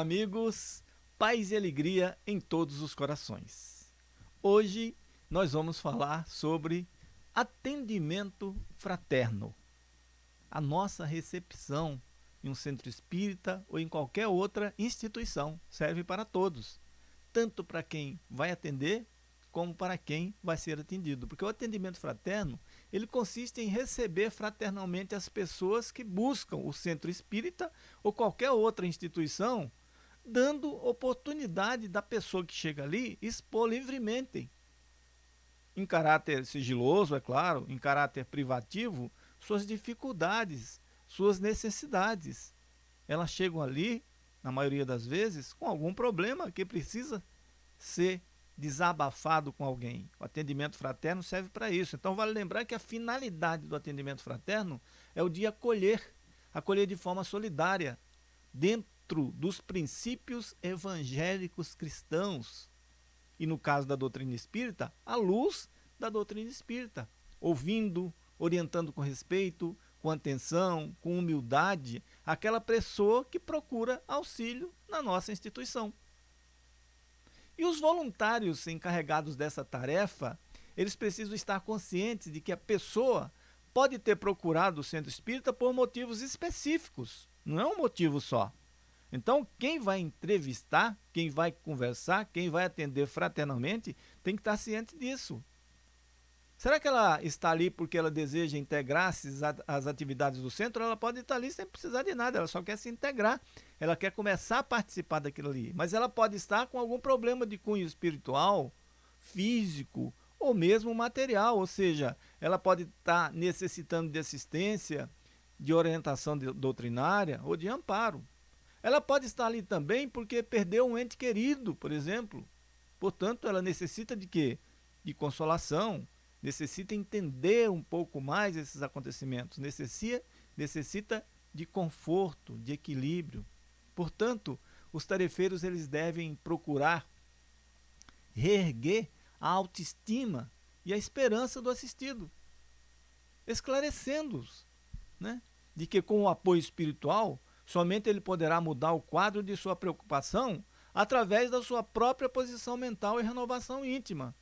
Olá, amigos! Paz e alegria em todos os corações. Hoje nós vamos falar sobre atendimento fraterno. A nossa recepção em um centro espírita ou em qualquer outra instituição serve para todos, tanto para quem vai atender como para quem vai ser atendido. Porque o atendimento fraterno, ele consiste em receber fraternalmente as pessoas que buscam o centro espírita ou qualquer outra instituição, dando oportunidade da pessoa que chega ali expor livremente. Em caráter sigiloso, é claro, em caráter privativo, suas dificuldades, suas necessidades. Elas chegam ali, na maioria das vezes, com algum problema que precisa ser desabafado com alguém. O atendimento fraterno serve para isso. Então vale lembrar que a finalidade do atendimento fraterno é o de acolher, acolher de forma solidária, dentro dos princípios evangélicos cristãos. E no caso da doutrina espírita, à luz da doutrina espírita, ouvindo, orientando com respeito, com atenção, com humildade, aquela pessoa que procura auxílio na nossa instituição. E os voluntários encarregados dessa tarefa, eles precisam estar conscientes de que a pessoa pode ter procurado o centro espírita por motivos específicos, não é um motivo só. Então, quem vai entrevistar, quem vai conversar, quem vai atender fraternalmente, tem que estar ciente disso. Será que ela está ali porque ela deseja integrar-se às atividades do centro? Ela pode estar ali sem precisar de nada, ela só quer se integrar, ela quer começar a participar daquilo ali. Mas ela pode estar com algum problema de cunho espiritual, físico ou mesmo material, ou seja, ela pode estar necessitando de assistência, de orientação doutrinária ou de amparo. Ela pode estar ali também porque perdeu um ente querido, por exemplo. Portanto, ela necessita de quê? De consolação, necessita entender um pouco mais esses acontecimentos, necessita, necessita de conforto, de equilíbrio. Portanto, os tarefeiros eles devem procurar reerguer a autoestima e a esperança do assistido, esclarecendo-os né, de que com o apoio espiritual, somente ele poderá mudar o quadro de sua preocupação através da sua própria posição mental e renovação íntima,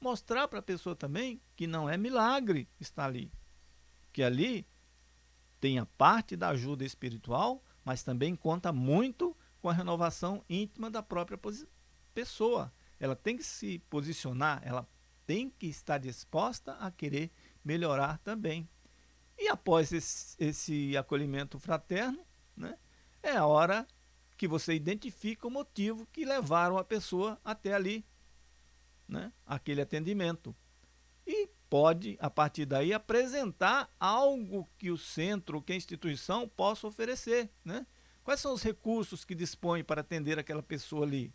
mostrar para a pessoa também que não é milagre estar ali. Que ali tem a parte da ajuda espiritual, mas também conta muito com a renovação íntima da própria pessoa. Ela tem que se posicionar, ela tem que estar disposta a querer melhorar também. E após esse, esse acolhimento fraterno, né, é a hora que você identifica o motivo que levaram a pessoa até ali né, aquele atendimento. E pode, a partir daí, apresentar algo que o centro, que a instituição possa oferecer. Né? Quais são os recursos que dispõe para atender aquela pessoa ali?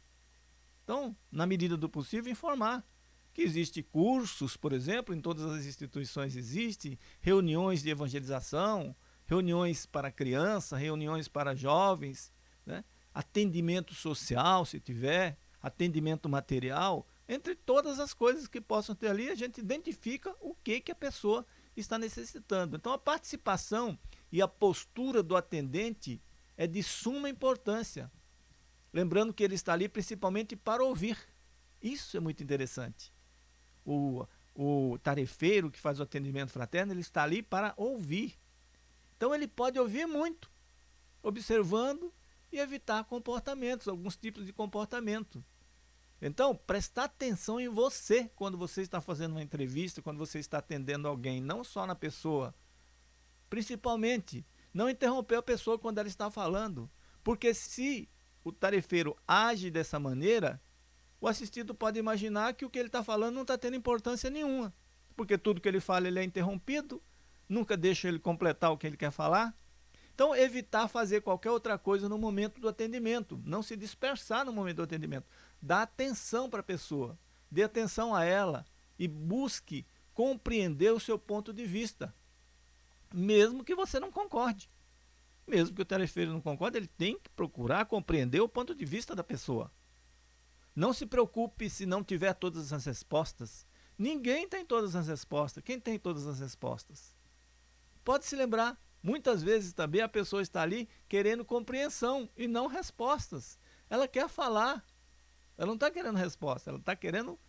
Então, na medida do possível, informar que existe cursos, por exemplo, em todas as instituições existe, reuniões de evangelização, reuniões para criança, reuniões para jovens, né? atendimento social, se tiver, atendimento material, entre todas as coisas que possam ter ali, a gente identifica o que, que a pessoa está necessitando. Então, a participação e a postura do atendente é de suma importância. Lembrando que ele está ali principalmente para ouvir. Isso é muito interessante. O, o tarefeiro que faz o atendimento fraterno, ele está ali para ouvir. Então, ele pode ouvir muito, observando e evitar comportamentos, alguns tipos de comportamento. Então, prestar atenção em você quando você está fazendo uma entrevista, quando você está atendendo alguém, não só na pessoa. Principalmente, não interromper a pessoa quando ela está falando. Porque se o tarefeiro age dessa maneira, o assistido pode imaginar que o que ele está falando não está tendo importância nenhuma. Porque tudo que ele fala ele é interrompido, nunca deixa ele completar o que ele quer falar. Então, evitar fazer qualquer outra coisa no momento do atendimento, não se dispersar no momento do atendimento. Dá atenção para a pessoa, dê atenção a ela e busque compreender o seu ponto de vista, mesmo que você não concorde. Mesmo que o tarefeiro não concorde, ele tem que procurar compreender o ponto de vista da pessoa. Não se preocupe se não tiver todas as respostas. Ninguém tem todas as respostas. Quem tem todas as respostas? Pode se lembrar Muitas vezes também a pessoa está ali querendo compreensão e não respostas. Ela quer falar, ela não está querendo resposta, ela está querendo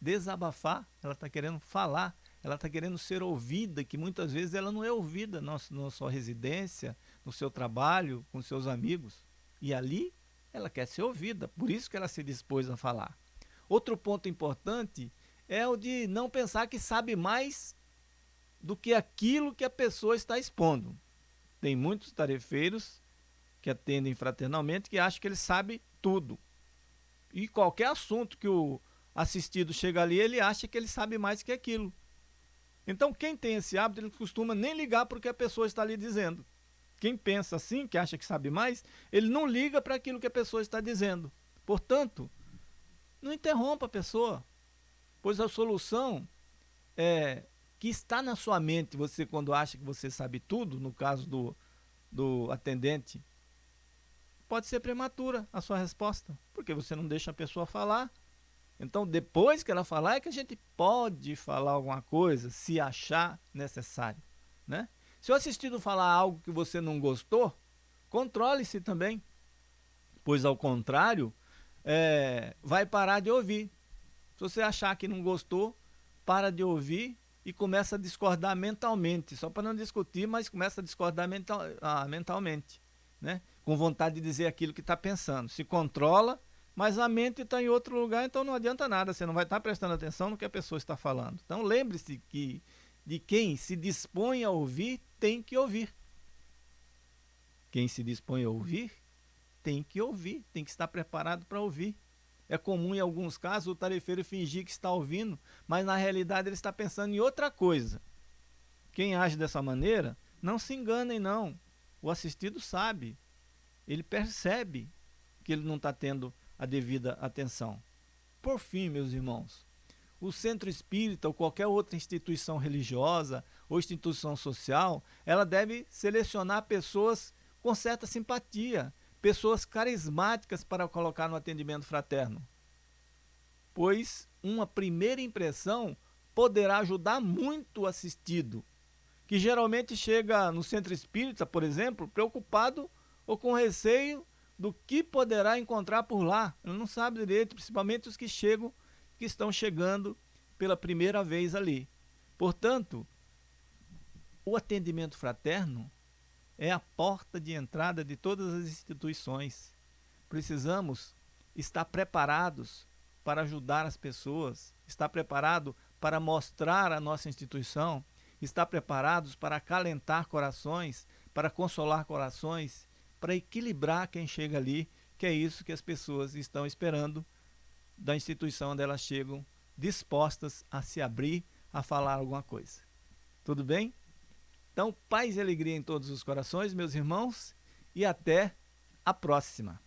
desabafar, ela está querendo falar, ela está querendo ser ouvida, que muitas vezes ela não é ouvida na, sua residência, no seu trabalho, com seus amigos. E ali ela quer ser ouvida, por isso que ela se dispôs a falar. Outro ponto importante é o de não pensar que sabe mais do que aquilo que a pessoa está expondo. Tem muitos tarefeiros que atendem fraternalmente que acham que ele sabe tudo. E qualquer assunto que o assistido chega ali, ele acha que ele sabe mais que aquilo. Então, quem tem esse hábito, ele costuma nem ligar para o que a pessoa está lhe dizendo. Quem pensa assim, que acha que sabe mais, ele não liga para aquilo que a pessoa está dizendo. Portanto, não interrompa a pessoa, pois a solução é, que está na sua mente, você quando acha que você sabe tudo, no caso do, do atendente, pode ser prematura a sua resposta, porque você não deixa a pessoa falar. Então, depois que ela falar, é que a gente pode falar alguma coisa, se achar necessário. Né? Se o assistido falar algo que você não gostou, controle-se também, pois ao contrário, é, vai parar de ouvir. Se você achar que não gostou, para de ouvir e começa a discordar mentalmente, só para não discutir, mas começa a discordar mental, ah, mentalmente, né? com vontade de dizer aquilo que está pensando. Se controla, mas a mente está em outro lugar, então não adianta nada, você não vai estar tá prestando atenção no que a pessoa está falando. Então lembre-se que de quem se dispõe a ouvir, tem que ouvir. Quem se dispõe a ouvir, tem que ouvir, tem que estar preparado para ouvir. É comum em alguns casos o tarefeiro fingir que está ouvindo, mas na realidade ele está pensando em outra coisa. Quem age dessa maneira, não se enganem não. O assistido sabe, ele percebe que ele não está tendo a devida atenção. Por fim, meus irmãos, o centro espírita ou qualquer outra instituição religiosa ou instituição social, ela deve selecionar pessoas com certa simpatia, pessoas carismáticas para colocar no atendimento fraterno. Pois uma primeira impressão poderá ajudar muito o assistido, que geralmente chega no centro espírita, por exemplo, preocupado ou com receio do que poderá encontrar por lá. Ele não sabe direito, principalmente os que chegam, que estão chegando pela primeira vez ali. Portanto, o atendimento fraterno é a porta de entrada de todas as instituições. Precisamos estar preparados para ajudar as pessoas, estar preparado para mostrar a nossa instituição, estar preparados para acalentar corações, para consolar corações, para equilibrar quem chega ali, que é isso que as pessoas estão esperando da instituição onde elas chegam, dispostas a se abrir, a falar alguma coisa. Tudo bem? Então, paz e alegria em todos os corações, meus irmãos, e até a próxima.